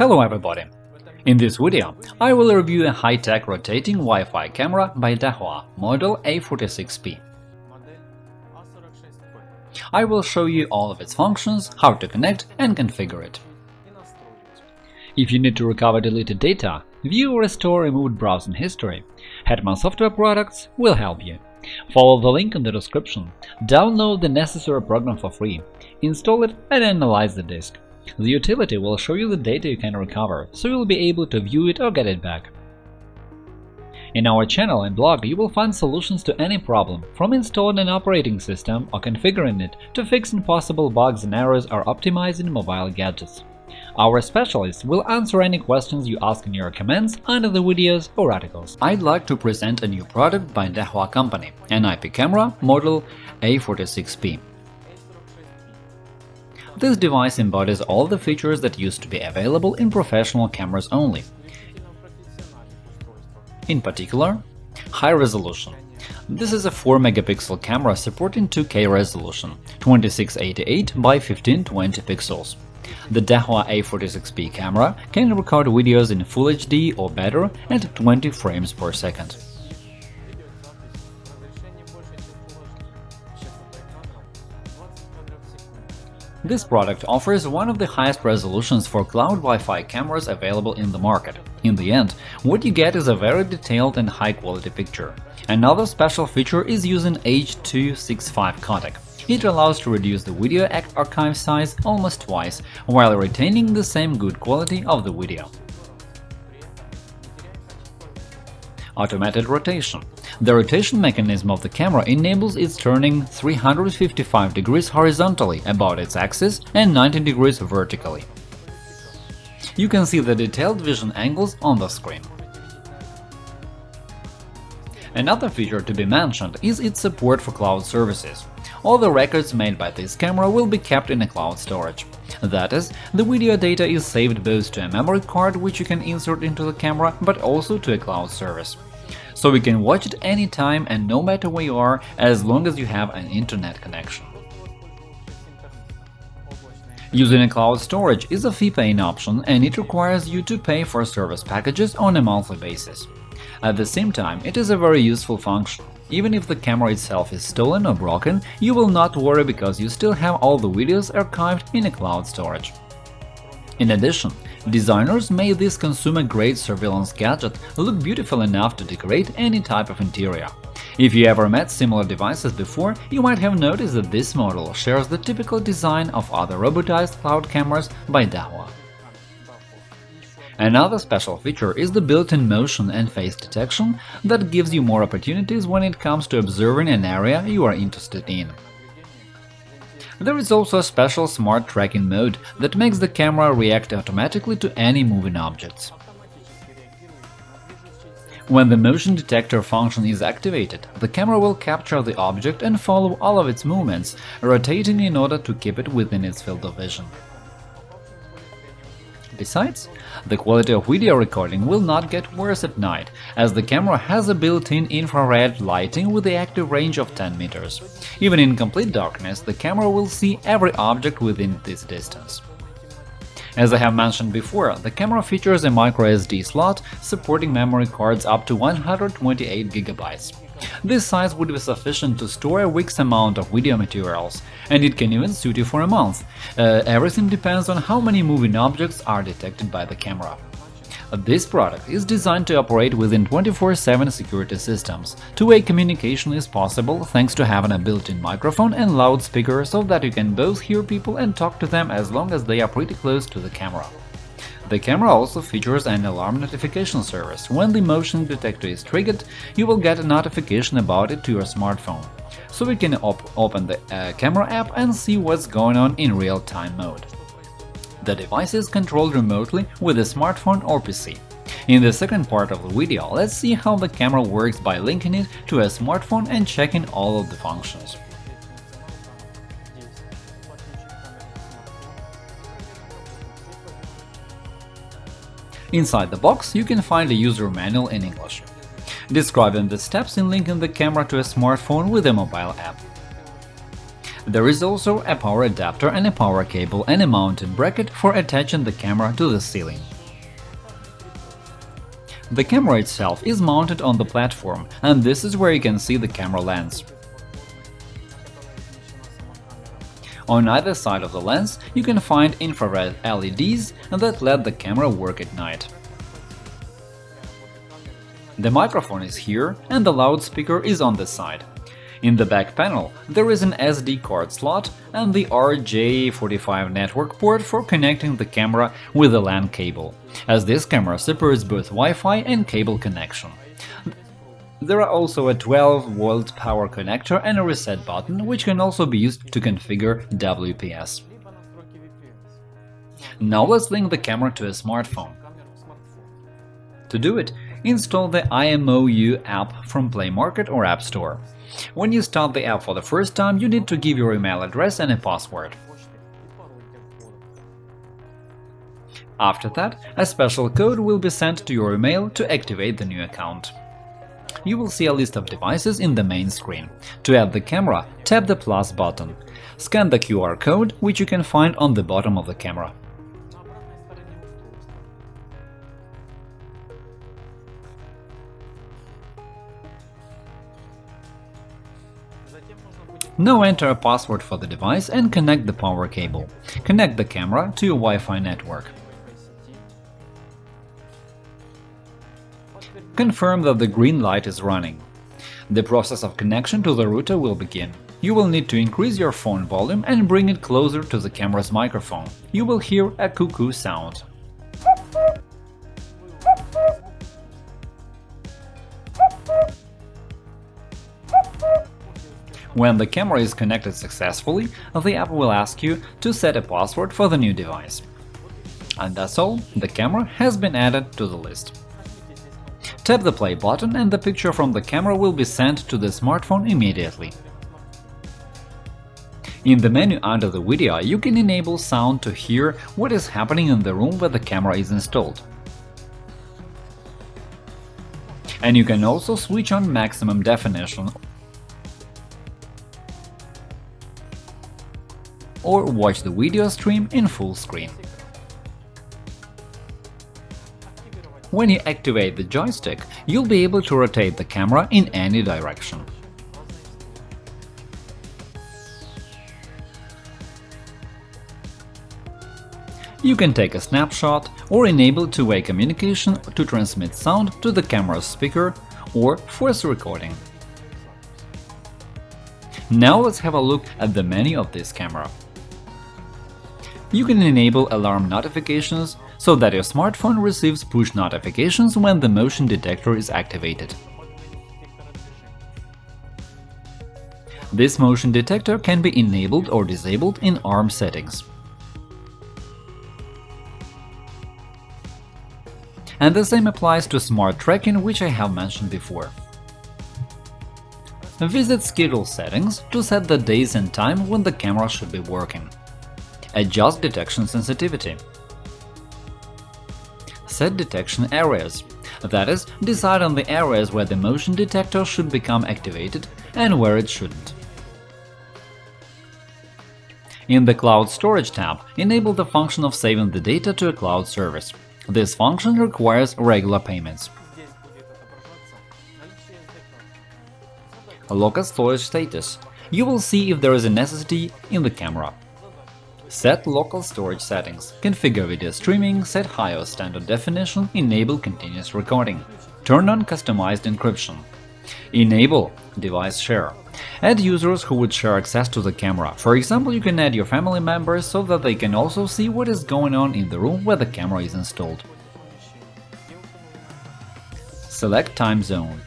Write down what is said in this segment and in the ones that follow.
Hello everybody! In this video, I will review a high-tech rotating Wi-Fi camera by Dahua, model A46P. I will show you all of its functions, how to connect and configure it. If you need to recover deleted data, view or restore removed browsing history, Hetman Software Products will help you. Follow the link in the description, download the necessary program for free, install it and analyze the disk. The utility will show you the data you can recover, so you'll be able to view it or get it back. In our channel and blog you will find solutions to any problem, from installing an operating system or configuring it to fixing possible bugs and errors or optimizing mobile gadgets. Our specialists will answer any questions you ask in your comments under the videos or articles. I'd like to present a new product by Dahua Company, an IP camera model A46P. This device embodies all the features that used to be available in professional cameras only. In particular, high resolution. This is a 4-megapixel camera supporting 2K resolution, 2688 by 1520 pixels. The Dahua A46P camera can record videos in Full HD or better at 20 frames per second. This product offers one of the highest resolutions for cloud Wi-Fi cameras available in the market. In the end, what you get is a very detailed and high-quality picture. Another special feature is using H.265 codec. It allows to reduce the video archive size almost twice, while retaining the same good quality of the video. Automated rotation the rotation mechanism of the camera enables its turning 355 degrees horizontally about its axis and 90 degrees vertically. You can see the detailed vision angles on the screen. Another feature to be mentioned is its support for cloud services. All the records made by this camera will be kept in a cloud storage. That is, the video data is saved both to a memory card which you can insert into the camera, but also to a cloud service so we can watch it anytime and no matter where you are as long as you have an internet connection. Using a cloud storage is a fee-paying option and it requires you to pay for service packages on a monthly basis. At the same time, it is a very useful function. Even if the camera itself is stolen or broken, you will not worry because you still have all the videos archived in a cloud storage. In addition, Designers made this consumer-grade surveillance gadget look beautiful enough to decorate any type of interior. If you ever met similar devices before, you might have noticed that this model shares the typical design of other robotized cloud cameras by Dahua. Another special feature is the built-in motion and face detection that gives you more opportunities when it comes to observing an area you are interested in. There is also a special smart tracking mode that makes the camera react automatically to any moving objects. When the motion detector function is activated, the camera will capture the object and follow all of its movements, rotating in order to keep it within its field of vision. Besides, the quality of video recording will not get worse at night, as the camera has a built-in infrared lighting with the active range of 10 meters. Even in complete darkness, the camera will see every object within this distance. As I have mentioned before, the camera features a microSD slot supporting memory cards up to 128 GB. This size would be sufficient to store a week's amount of video materials, and it can even suit you for a month. Uh, everything depends on how many moving objects are detected by the camera. This product is designed to operate within 24-7 security systems. Two-way communication is possible thanks to having a built-in microphone and loudspeaker so that you can both hear people and talk to them as long as they are pretty close to the camera. The camera also features an alarm notification service. When the motion detector is triggered, you will get a notification about it to your smartphone. So we can op open the uh, camera app and see what's going on in real-time mode. The device is controlled remotely with a smartphone or PC. In the second part of the video, let's see how the camera works by linking it to a smartphone and checking all of the functions. Inside the box, you can find a user manual in English, describing the steps in linking the camera to a smartphone with a mobile app. There is also a power adapter and a power cable and a mounted bracket for attaching the camera to the ceiling. The camera itself is mounted on the platform, and this is where you can see the camera lens. On either side of the lens you can find infrared LEDs that let the camera work at night. The microphone is here and the loudspeaker is on this side. In the back panel there is an SD card slot and the RJ45 network port for connecting the camera with a LAN cable, as this camera supports both Wi-Fi and cable connection. There are also a 12V power connector and a reset button, which can also be used to configure WPS. Now let's link the camera to a smartphone. To do it, install the IMOU app from Play Market or App Store. When you start the app for the first time, you need to give your email address and a password. After that, a special code will be sent to your email to activate the new account. You will see a list of devices in the main screen. To add the camera, tap the plus button. Scan the QR code, which you can find on the bottom of the camera. Now enter a password for the device and connect the power cable. Connect the camera to your Wi-Fi network. Confirm that the green light is running. The process of connection to the router will begin. You will need to increase your phone volume and bring it closer to the camera's microphone. You will hear a cuckoo sound. When the camera is connected successfully, the app will ask you to set a password for the new device. And that's all, the camera has been added to the list. Tap the play button and the picture from the camera will be sent to the smartphone immediately. In the menu under the video, you can enable sound to hear what is happening in the room where the camera is installed. And you can also switch on maximum definition or watch the video stream in full screen. When you activate the joystick, you'll be able to rotate the camera in any direction. You can take a snapshot or enable two-way communication to transmit sound to the camera's speaker or voice recording. Now let's have a look at the menu of this camera. You can enable alarm notifications so that your smartphone receives push notifications when the motion detector is activated. This motion detector can be enabled or disabled in ARM settings. And the same applies to smart tracking, which I have mentioned before. Visit Schedule settings to set the days and time when the camera should be working. Adjust detection sensitivity. Set detection areas. That is, decide on the areas where the motion detector should become activated and where it shouldn't. In the Cloud Storage tab, enable the function of saving the data to a cloud service. This function requires regular payments. Local storage status. You will see if there is a necessity in the camera. Set local storage settings, configure video streaming, set high or standard definition, enable continuous recording. Turn on customized encryption. Enable device share. Add users who would share access to the camera. For example, you can add your family members so that they can also see what is going on in the room where the camera is installed. Select time zone.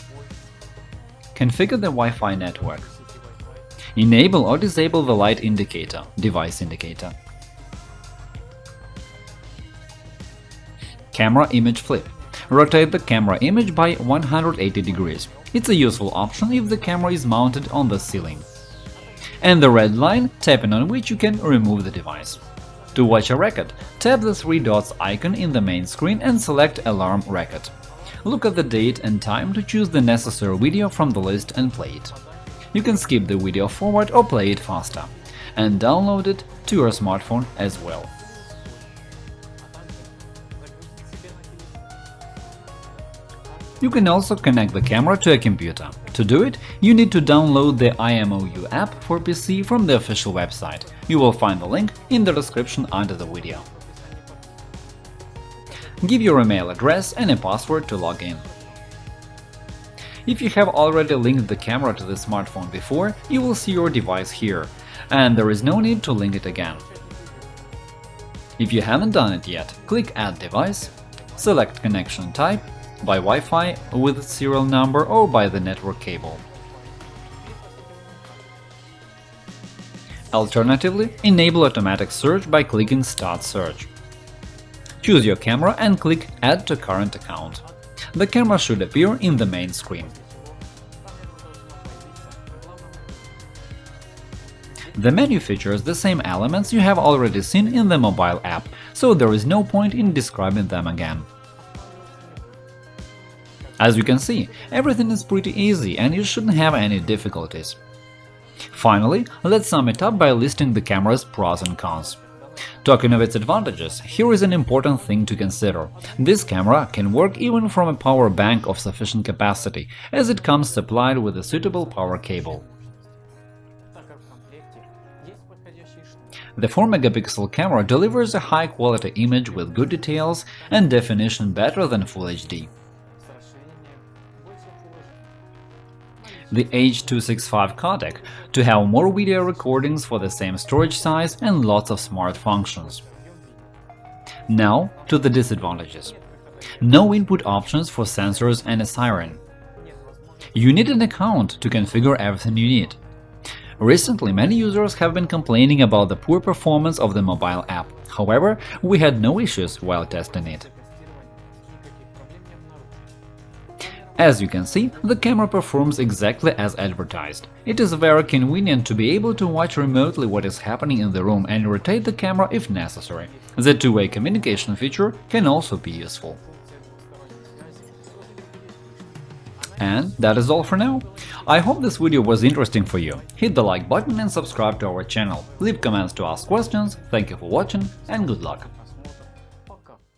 Configure the Wi-Fi network. Enable or disable the light indicator, device indicator. Camera image flip. Rotate the camera image by 180 degrees. It's a useful option if the camera is mounted on the ceiling. And the red line, tapping on which you can remove the device. To watch a record, tap the three dots icon in the main screen and select Alarm Record. Look at the date and time to choose the necessary video from the list and play it. You can skip the video forward or play it faster, and download it to your smartphone as well. You can also connect the camera to a computer. To do it, you need to download the IMOU app for PC from the official website. You will find the link in the description under the video. Give your email address and a password to log in. If you have already linked the camera to the smartphone before, you will see your device here, and there is no need to link it again. If you haven't done it yet, click Add device, select connection type by Wi-Fi with serial number or by the network cable. Alternatively, enable automatic search by clicking Start search. Choose your camera and click Add to current account the camera should appear in the main screen. The menu features the same elements you have already seen in the mobile app, so there is no point in describing them again. As you can see, everything is pretty easy and you shouldn't have any difficulties. Finally, let's sum it up by listing the camera's pros and cons. Talking of its advantages, here is an important thing to consider. This camera can work even from a power bank of sufficient capacity, as it comes supplied with a suitable power cable. The 4-megapixel camera delivers a high-quality image with good details and definition better than Full HD. The H.265 codec to have more video recordings for the same storage size and lots of smart functions. Now to the disadvantages. No input options for sensors and a siren. You need an account to configure everything you need. Recently, many users have been complaining about the poor performance of the mobile app, however, we had no issues while testing it. As you can see, the camera performs exactly as advertised. It is very convenient to be able to watch remotely what is happening in the room and rotate the camera if necessary. The two-way communication feature can also be useful. And that is all for now. I hope this video was interesting for you. Hit the like button and subscribe to our channel. Leave comments to ask questions. Thank you for watching and good luck!